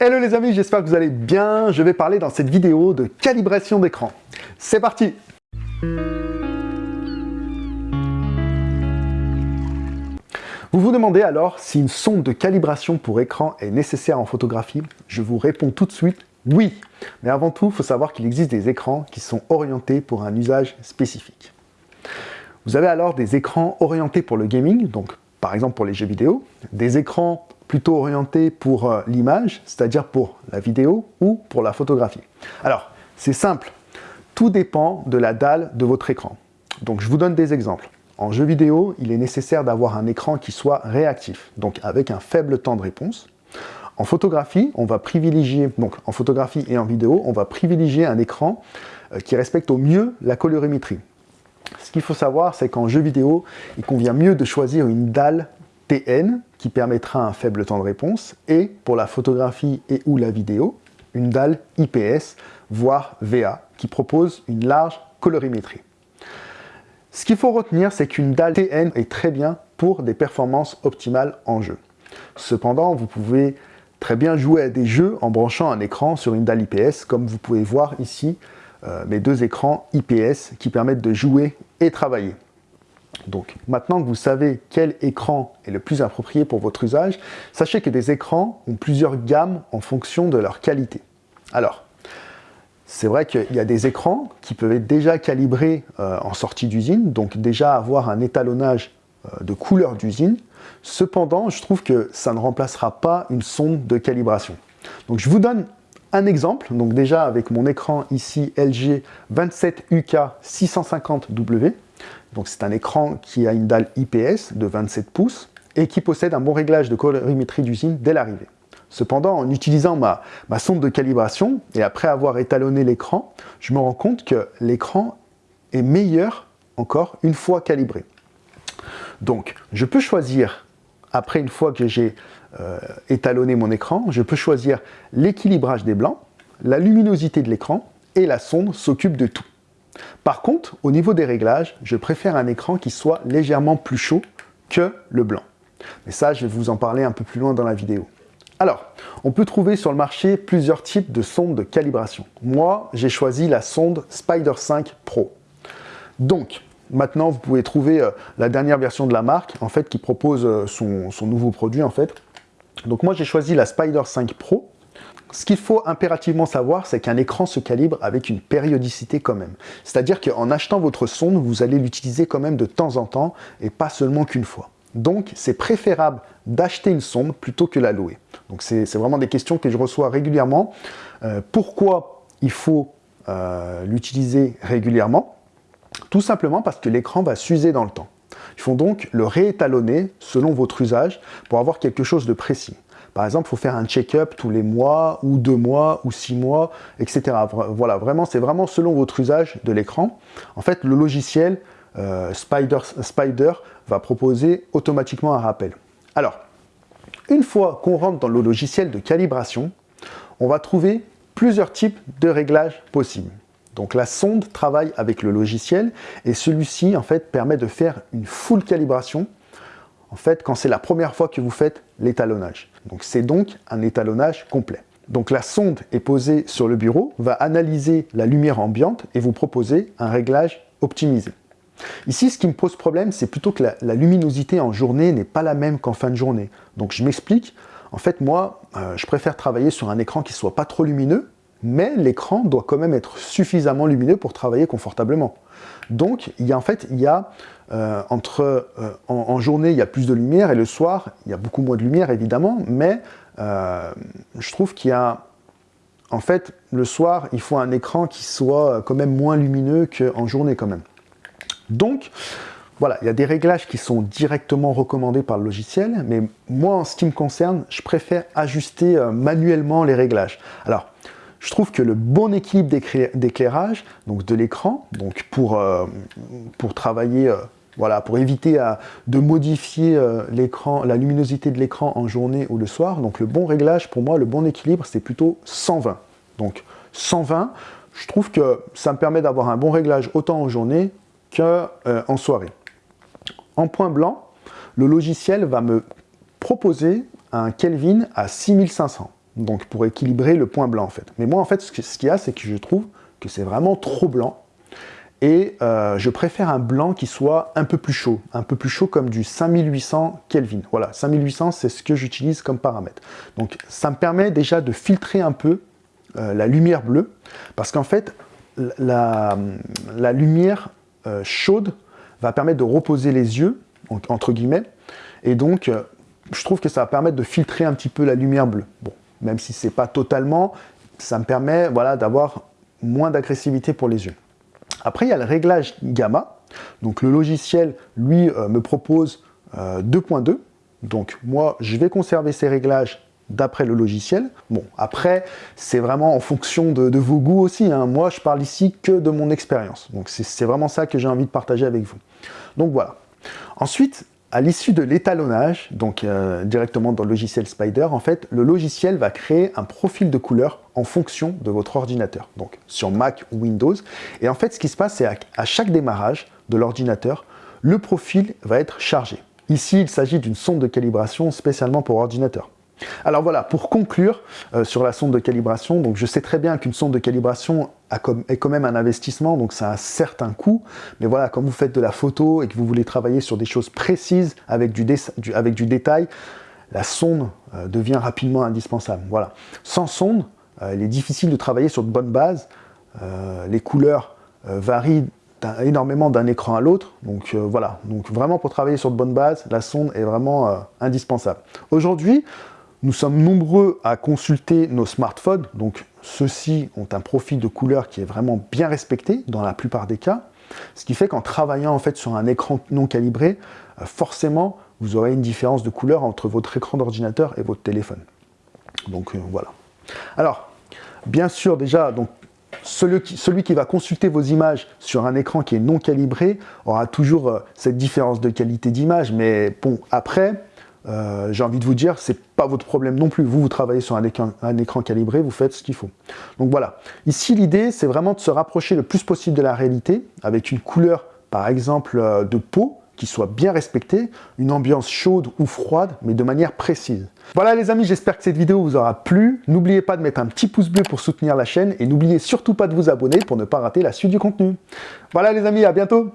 Hello les amis, j'espère que vous allez bien. Je vais parler dans cette vidéo de calibration d'écran. C'est parti Vous vous demandez alors si une sonde de calibration pour écran est nécessaire en photographie? Je vous réponds tout de suite oui. Mais avant tout, il faut savoir qu'il existe des écrans qui sont orientés pour un usage spécifique. Vous avez alors des écrans orientés pour le gaming, donc par exemple pour les jeux vidéo, des écrans plutôt orientés pour euh, l'image, c'est-à-dire pour la vidéo ou pour la photographie. Alors, c'est simple, tout dépend de la dalle de votre écran. Donc je vous donne des exemples. En jeu vidéo, il est nécessaire d'avoir un écran qui soit réactif, donc avec un faible temps de réponse. En photographie, on va privilégier, donc en photographie et en vidéo, on va privilégier un écran euh, qui respecte au mieux la colorimétrie. Ce qu'il faut savoir, c'est qu'en jeu vidéo, il convient mieux de choisir une dalle TN qui permettra un faible temps de réponse et pour la photographie et ou la vidéo, une dalle IPS voire VA qui propose une large colorimétrie. Ce qu'il faut retenir, c'est qu'une dalle TN est très bien pour des performances optimales en jeu. Cependant, vous pouvez très bien jouer à des jeux en branchant un écran sur une dalle IPS, comme vous pouvez voir ici euh, mes deux écrans IPS qui permettent de jouer et travailler. Donc maintenant que vous savez quel écran est le plus approprié pour votre usage, sachez que des écrans ont plusieurs gammes en fonction de leur qualité. Alors, c'est vrai qu'il y a des écrans qui peuvent être déjà calibrés euh, en sortie d'usine, donc déjà avoir un étalonnage euh, de couleur d'usine. Cependant, je trouve que ça ne remplacera pas une sonde de calibration. Donc je vous donne un exemple, donc déjà avec mon écran ici LG 27UK 650W, donc c'est un écran qui a une dalle IPS de 27 pouces et qui possède un bon réglage de colorimétrie d'usine dès l'arrivée. Cependant, en utilisant ma, ma, sonde de calibration et après avoir étalonné l'écran, je me rends compte que l'écran est meilleur encore une fois calibré. Donc, je peux choisir, après une fois que j'ai euh, étalonné mon écran, je peux choisir l'équilibrage des blancs, la luminosité de l'écran et la sonde s'occupe de tout. Par contre, au niveau des réglages, je préfère un écran qui soit légèrement plus chaud que le blanc. Mais ça, je vais vous en parler un peu plus loin dans la vidéo. Alors, on peut trouver sur le marché plusieurs types de sondes de calibration. Moi, j'ai choisi la sonde Spider 5 Pro. Donc, maintenant, vous pouvez trouver euh, la dernière version de la marque, en fait, qui propose euh, son, son nouveau produit, en fait. Donc moi, j'ai choisi la Spider 5 Pro. Ce qu'il faut impérativement savoir, c'est qu'un écran se calibre avec une périodicité quand même. C'est-à-dire qu'en achetant votre sonde, vous allez l'utiliser quand même de temps en temps et pas seulement qu'une fois. Donc, c'est préférable d'acheter une sonde plutôt que la louer. Donc, c'est vraiment des questions que je reçois régulièrement. Euh, pourquoi il faut euh, l'utiliser régulièrement? Tout simplement parce que l'écran va s'user dans le temps. Il faut donc le réétalonner selon votre usage pour avoir quelque chose de précis. Par exemple, il faut faire un check-up tous les mois, ou deux mois, ou six mois, etc. Voilà, vraiment, c'est vraiment selon votre usage de l'écran. En fait, le logiciel euh, Spider, Spider va proposer automatiquement un rappel. Alors, une fois qu'on rentre dans le logiciel de calibration, on va trouver plusieurs types de réglages possibles. Donc la sonde travaille avec le logiciel et celui-ci en fait permet de faire une full calibration en fait quand c'est la première fois que vous faites l'étalonnage. Donc c'est donc un étalonnage complet. Donc la sonde est posée sur le bureau, va analyser la lumière ambiante et vous proposer un réglage optimisé. Ici, ce qui me pose problème, c'est plutôt que la, luminosité en journée n'est pas la même qu'en fin de journée. Donc je m'explique. En fait, moi, euh, je préfère travailler sur un écran qui soit pas trop lumineux, mais l'écran doit quand même être suffisamment lumineux pour travailler confortablement. Donc, il y a, en fait, il y a euh, entre euh, en, journée, il y a plus de lumière et le soir, il y a beaucoup moins de lumière évidemment, mais euh, je trouve qu'il y a en fait, le soir, il faut un écran qui soit quand même moins lumineux qu'en journée quand même. Donc, voilà, il y a des réglages qui sont directement recommandés par le logiciel, mais moi, en ce qui me concerne, je préfère ajuster manuellement les réglages. Alors, je trouve que le bon équilibre d'éclairage, donc de l'écran, donc pour, euh, pour travailler, euh, voilà, pour éviter de modifier euh, l'écran, la luminosité de l'écran en journée ou le soir, donc le bon réglage, pour moi, le bon équilibre, c'est plutôt 120. Donc 120, je trouve que ça me permet d'avoir un bon réglage autant en journée qu'en soirée. En point blanc, le logiciel va me proposer un Kelvin à 6500. Donc pour équilibrer le point blanc en fait. Mais moi en fait, ce qu'il y a, c'est que je trouve que c'est vraiment trop blanc, et euh, je préfère un blanc qui soit un peu plus chaud, un peu plus chaud comme du 5800 Kelvin. Voilà, 5800 c'est ce que j'utilise comme paramètre. Donc ça me permet déjà de filtrer un peu euh, la lumière bleue, parce qu'en fait la, lumière euh, chaude va permettre de reposer les yeux, entre guillemets, et donc je trouve que ça va permettre de filtrer un petit peu la lumière bleue. Bon, même si c'est pas totalement, ça me permet voilà, d'avoir moins d'agressivité pour les yeux. Après, il y a le réglage gamma. Donc le logiciel, lui, euh, me propose 2.2. Euh, Donc moi, je vais conserver ces réglages d'après le logiciel. Bon, après, c'est vraiment en fonction de, vos goûts aussi. Hein. Moi, je parle ici que de mon expérience. Donc c'est vraiment ça que j'ai envie de partager avec vous. Donc voilà. Ensuite, à l'issue de l'étalonnage, donc euh, directement dans le logiciel Spider, en fait, le logiciel va créer un profil de couleur en fonction de votre ordinateur, donc sur Mac ou Windows. Et en fait, ce qui se passe, c'est à chaque démarrage de l'ordinateur, le profil va être chargé. Ici, il s'agit d'une sonde de calibration spécialement pour ordinateur. Alors voilà, pour conclure euh, sur la sonde de calibration, donc je sais très bien qu'une sonde de calibration est quand même un investissement, donc ça a un certain coût, mais voilà, quand vous faites de la photo et que vous voulez travailler sur des choses précises avec du, détail, la sonde euh, devient rapidement indispensable. Voilà. Sans sonde, euh, il est difficile de travailler sur de bonnes bases, les couleurs varient énormément d'un écran à l'autre. Donc voilà, donc vraiment pour travailler sur de bonnes bases, la sonde est vraiment indispensable. Aujourd'hui, nous sommes nombreux à consulter nos smartphones, donc ceux-ci ont un profil de couleur qui est vraiment bien respecté dans la plupart des cas, ce qui fait qu'en travaillant en fait sur un écran non calibré, euh, forcément vous aurez une différence de couleur entre votre écran d'ordinateur et votre téléphone. Donc euh, voilà. Alors, bien sûr déjà, donc celui qui, va consulter vos images sur un écran qui est non calibré aura toujours euh, cette différence de qualité d'image, mais bon, après, euh, j'ai envie de vous dire, c'est pas votre problème non plus. Vous, vous travaillez sur un écran, calibré, vous faites ce qu'il faut. Donc voilà. Ici, l'idée, c'est vraiment de se rapprocher le plus possible de la réalité, avec une couleur, par exemple, euh, de peau, qui soit bien respectée, une ambiance chaude ou froide, mais de manière précise. Voilà les amis, j'espère que cette vidéo vous aura plu. N'oubliez pas de mettre un petit pouce bleu pour soutenir la chaîne, et n'oubliez surtout pas de vous abonner pour ne pas rater la suite du contenu. Voilà les amis, à bientôt